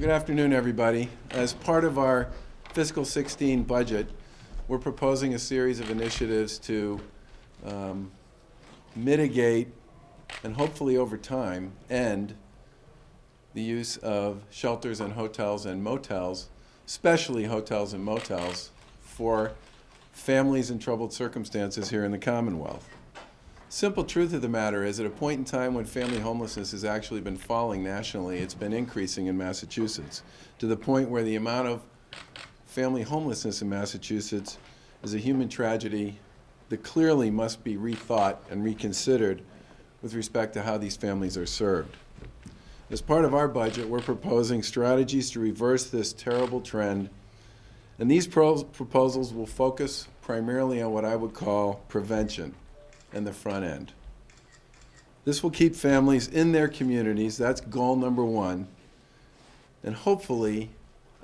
Good afternoon, everybody. As part of our fiscal 16 budget, we're proposing a series of initiatives to um, mitigate and hopefully over time end the use of shelters and hotels and motels, especially hotels and motels, for families in troubled circumstances here in the Commonwealth. Simple truth of the matter is, at a point in time when family homelessness has actually been falling nationally, it's been increasing in Massachusetts, to the point where the amount of family homelessness in Massachusetts is a human tragedy that clearly must be rethought and reconsidered with respect to how these families are served. As part of our budget, we're proposing strategies to reverse this terrible trend, and these pro proposals will focus primarily on what I would call prevention and the front end. This will keep families in their communities, that's goal number one, and hopefully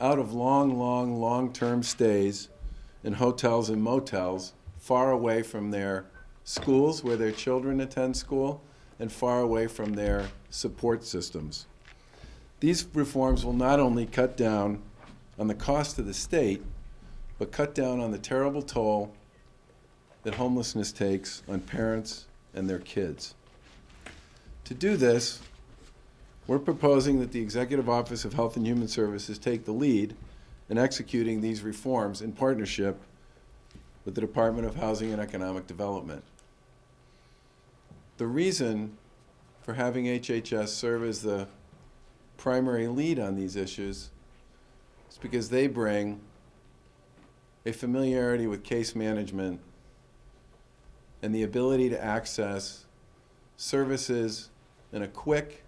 out of long, long, long-term stays in hotels and motels far away from their schools where their children attend school and far away from their support systems. These reforms will not only cut down on the cost to the state, but cut down on the terrible toll that homelessness takes on parents and their kids. To do this, we're proposing that the Executive Office of Health and Human Services take the lead in executing these reforms in partnership with the Department of Housing and Economic Development. The reason for having HHS serve as the primary lead on these issues is because they bring a familiarity with case management and the ability to access services in a quick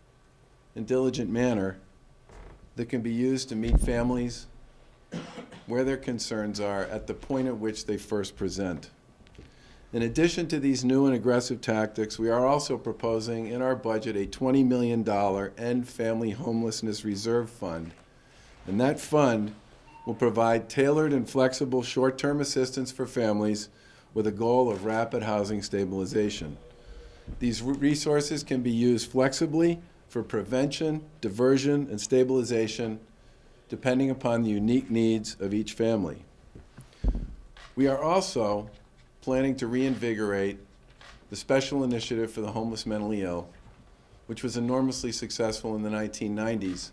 and diligent manner that can be used to meet families where their concerns are at the point at which they first present. In addition to these new and aggressive tactics, we are also proposing in our budget a $20 million End Family Homelessness Reserve Fund. And that fund will provide tailored and flexible short-term assistance for families with a goal of rapid housing stabilization. These resources can be used flexibly for prevention, diversion, and stabilization depending upon the unique needs of each family. We are also planning to reinvigorate the Special Initiative for the Homeless Mentally Ill, which was enormously successful in the 1990s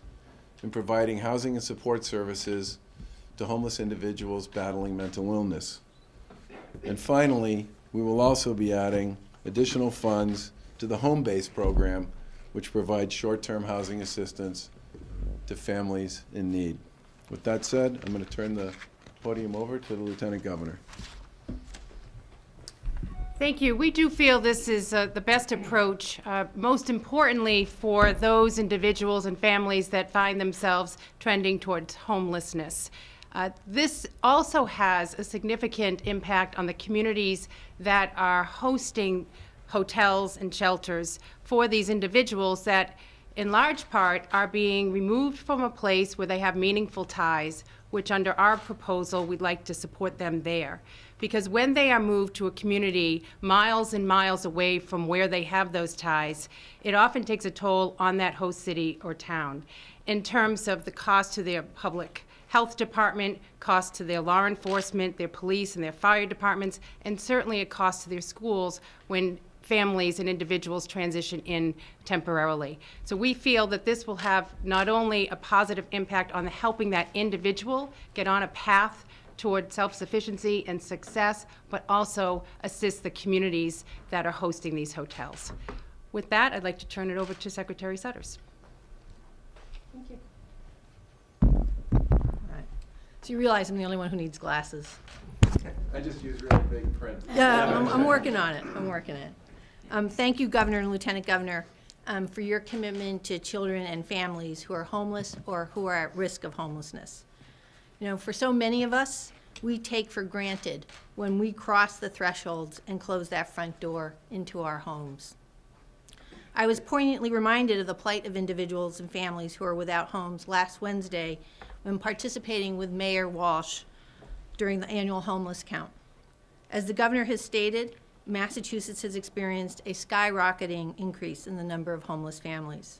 in providing housing and support services to homeless individuals battling mental illness. And finally, we will also be adding additional funds to the home-based program, which provides short-term housing assistance to families in need. With that said, I'm going to turn the podium over to the Lieutenant Governor. Thank you. We do feel this is uh, the best approach, uh, most importantly for those individuals and families that find themselves trending towards homelessness. Uh, this also has a significant impact on the communities that are hosting hotels and shelters for these individuals that in large part are being removed from a place where they have meaningful ties, which under our proposal, we'd like to support them there. Because when they are moved to a community miles and miles away from where they have those ties, it often takes a toll on that host city or town in terms of the cost to their public health department, cost to their law enforcement, their police and their fire departments, and certainly a cost to their schools when families and individuals transition in temporarily. So we feel that this will have not only a positive impact on helping that individual get on a path toward self-sufficiency and success, but also assist the communities that are hosting these hotels. With that, I'd like to turn it over to Secretary Sudders. Thank you. So you realize I'm the only one who needs glasses. I just use really big print. Yeah, I'm, I'm working on it. I'm working it. Um, thank you, Governor and Lieutenant Governor, um, for your commitment to children and families who are homeless or who are at risk of homelessness. You know, for so many of us, we take for granted when we cross the thresholds and close that front door into our homes. I was poignantly reminded of the plight of individuals and families who are without homes last Wednesday when participating with Mayor Walsh during the annual homeless count. As the governor has stated, Massachusetts has experienced a skyrocketing increase in the number of homeless families.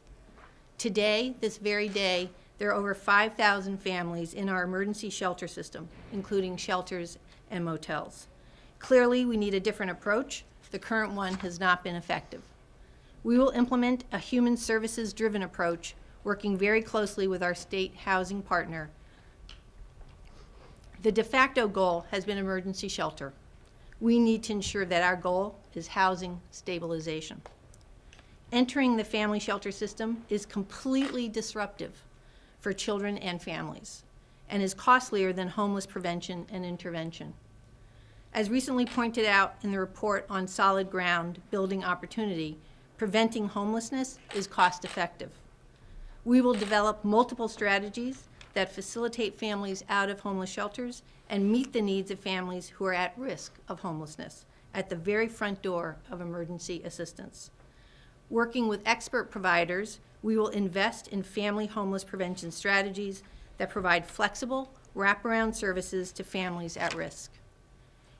Today, this very day, there are over 5,000 families in our emergency shelter system, including shelters and motels. Clearly, we need a different approach. The current one has not been effective. We will implement a human services-driven approach, working very closely with our state housing partner. The de facto goal has been emergency shelter. We need to ensure that our goal is housing stabilization. Entering the family shelter system is completely disruptive for children and families and is costlier than homeless prevention and intervention. As recently pointed out in the report on solid ground building opportunity, preventing homelessness is cost effective. We will develop multiple strategies that facilitate families out of homeless shelters and meet the needs of families who are at risk of homelessness at the very front door of emergency assistance. Working with expert providers, we will invest in family homeless prevention strategies that provide flexible, wraparound services to families at risk.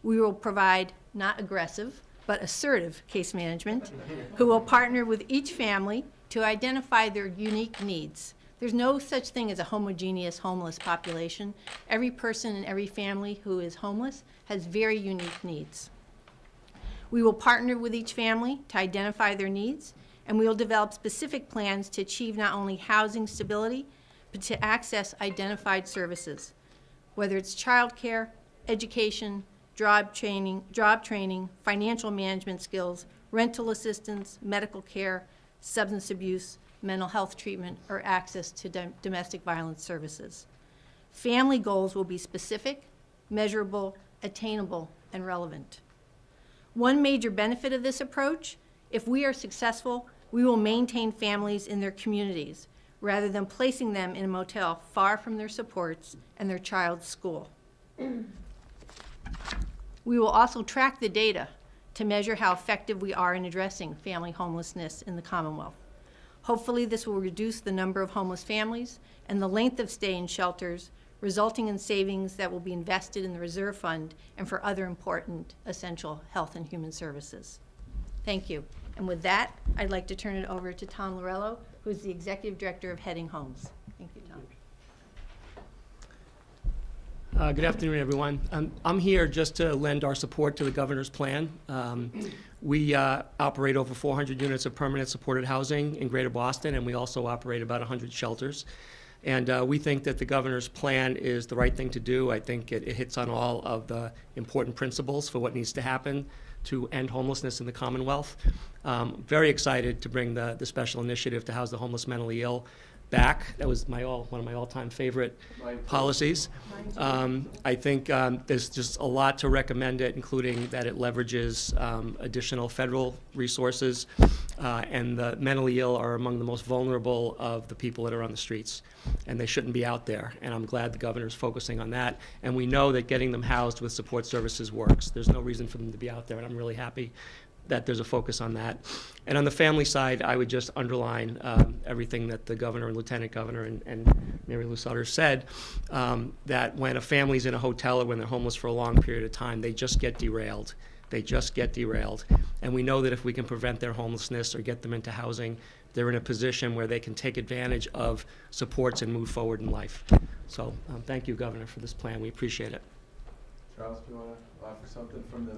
We will provide not aggressive, but assertive case management, who will partner with each family to identify their unique needs. There's no such thing as a homogeneous homeless population. Every person and every family who is homeless has very unique needs. We will partner with each family to identify their needs, and we will develop specific plans to achieve not only housing stability, but to access identified services, whether it's childcare, education, job training, job training, financial management skills, rental assistance, medical care, substance abuse, mental health treatment, or access to dom- domestic violence services. Family goals will be specific, measurable, attainable, and relevant. One major benefit of this approach, if we are successful, we will maintain families in their communities rather than placing them in a motel far from their supports and their child's school. We will also track the data to measure how effective we are in addressing family homelessness in the Commonwealth. Hopefully, this will reduce the number of homeless families and the length of stay in shelters, resulting in savings that will be invested in the reserve fund and for other important essential health and human services. Thank you. And with that, I'd like to turn it over to Tom Lorello, who is the Executive Director of Heading Homes. Thank you, Tom. Uh, Good afternoon, everyone. Um, I'm here just to lend our support to the governor's plan. Um, We uh, operate over 400 units of permanent supported housing in Greater Boston, and we also operate about 100 shelters. And uh, we think that the governor's plan is the right thing to do. I think it it hits on all of the important principles for what needs to happen to end homelessness in the Commonwealth. Um, Very excited to bring the the special initiative to house the homeless mentally ill back. That was my all, one of my all-time favorite policies. Um, I think um, there's just a lot to recommend it, including that it leverages um, additional federal resources, uh, and the mentally ill are among the most vulnerable of the people that are on the streets, and they shouldn't be out there. And I'm glad the governor is focusing on that. And we know that getting them housed with support services works. There's no reason for them to be out there, and I'm really happy that there's a focus on that. And on the family side, I would just underline um, everything that the governor and lieutenant governor and, and Marylou Sudders said, um, that when a family's in a hotel or when they're homeless for a long period of time, they just get derailed. They just get derailed. And we know that if we can prevent their homelessness or get them into housing, they're in a position where they can take advantage of supports and move forward in life. So, um, thank you, Governor, for this plan. We appreciate it. Charles, do you want to offer something from the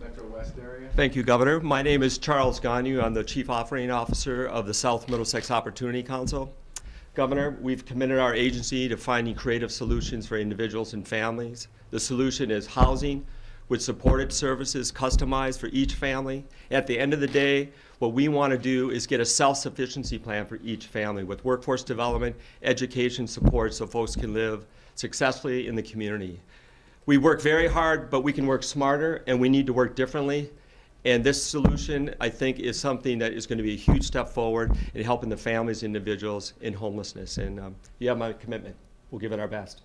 Metro West area? Thank you, Governor. My name is Charles Gonu. I'm the Chief Operating Officer of the South Middlesex Opportunity Council. Governor, we've committed our agency to finding creative solutions for individuals and families. The solution is housing with supported services customized for each family. At the end of the day, what we want to do is get a self-sufficiency plan for each family with workforce development, education support so folks can live successfully in the community. We work very hard, but we can work smarter, and we need to work differently. And this solution, I think, is something that is going to be a huge step forward in helping the families, individuals in homelessness. And um, you have my commitment. We'll give it our best.